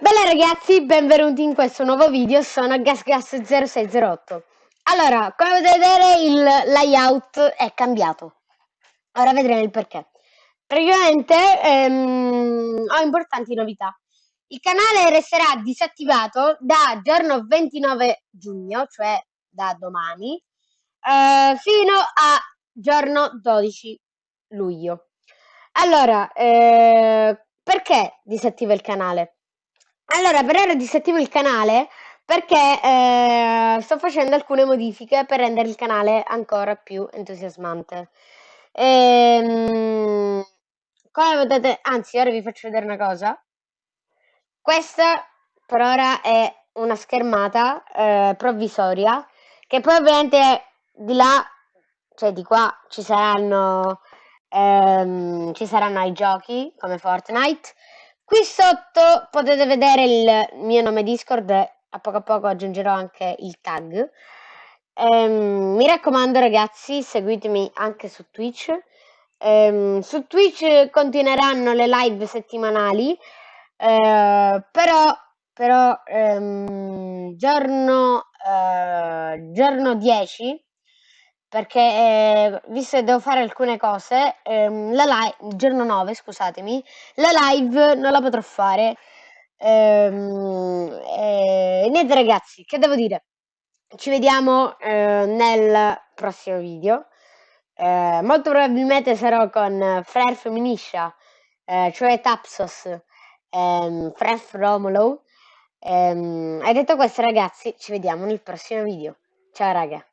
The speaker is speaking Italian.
Bella ragazzi, benvenuti in questo nuovo video, sono GasGas0608. Allora, come potete vedere il layout è cambiato. Ora vedremo il perché. Praticamente ehm, ho importanti novità. Il canale resterà disattivato da giorno 29 giugno, cioè da domani eh, Fino a giorno 12 luglio. Allora, eh, perché disattiva il canale? Allora, per ora disattivo il canale perché eh, sto facendo alcune modifiche per rendere il canale ancora più entusiasmante. Ehm, come potete, anzi, ora vi faccio vedere una cosa. Questa per ora è una schermata eh, provvisoria che poi ovviamente di là, cioè di qua ci saranno, ehm, ci saranno i giochi come Fortnite Qui sotto potete vedere il mio nome Discord a poco a poco aggiungerò anche il tag. Ehm, mi raccomando ragazzi, seguitemi anche su Twitch. Ehm, su Twitch continueranno le live settimanali, eh, però, però ehm, giorno, eh, giorno 10 perché eh, visto che devo fare alcune cose, ehm, la live, giorno 9, scusatemi, la live non la potrò fare. Ehm, eh, niente ragazzi, che devo dire? Ci vediamo eh, nel prossimo video. Eh, molto probabilmente sarò con Frer Feminiscia, eh, cioè Tapsos, ehm, Fref Romolo. Ehm, e detto questo ragazzi, ci vediamo nel prossimo video. Ciao raga.